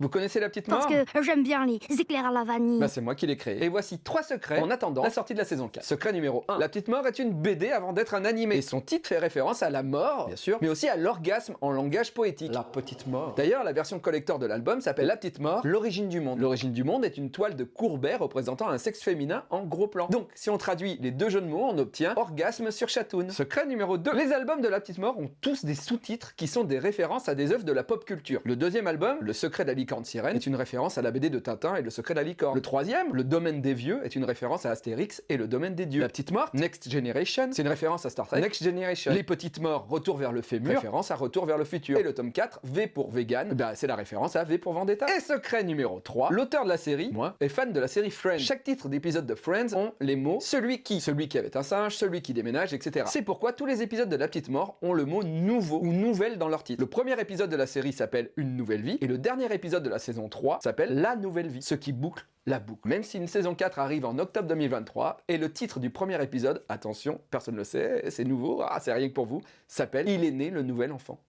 Vous connaissez la petite mort Parce que j'aime bien les éclairs à la vanille. Bah c'est moi qui l'ai créé. Et voici trois secrets en attendant la sortie de la saison 4. Secret numéro 1. La petite mort est une BD avant d'être un animé. Et son titre fait référence à la mort, bien sûr, mais aussi à l'orgasme en langage poétique. La petite mort. D'ailleurs, la version collector de l'album s'appelle La petite mort, l'origine du monde. L'origine du monde est une toile de Courbet représentant un sexe féminin en gros plan. Donc, si on traduit les deux jeux de mots, on obtient orgasme sur chatoun. Secret numéro 2. Les albums de La petite mort ont tous des sous-titres qui sont des références à des œuvres de la pop culture. Le deuxième album, Le secret de la licorne est une référence à la BD de Tintin et le secret de la licorne. Le troisième, Le domaine des vieux, est une référence à Astérix et le domaine des dieux. La petite morte, Next Generation, c'est une référence à Star Trek. Next Generation. Les petites morts, Retour vers le fémur, référence à Retour vers le futur. Et le tome 4, V pour vegan, bah c'est la référence à V pour Vendetta. Et secret numéro 3, l'auteur de la série, moi, est fan de la série Friends. Chaque titre d'épisode de Friends ont les mots celui qui, celui qui avait un singe, celui qui déménage, etc. C'est pourquoi tous les épisodes de La Petite Mort ont le mot nouveau ou nouvelle dans leur titre. Le premier épisode de la série s'appelle Une nouvelle vie et le dernier de la saison 3 s'appelle La nouvelle vie, ce qui boucle la boucle. Même si une saison 4 arrive en octobre 2023, et le titre du premier épisode, attention, personne ne le sait, c'est nouveau, ah, c'est rien que pour vous, s'appelle Il est né le nouvel enfant.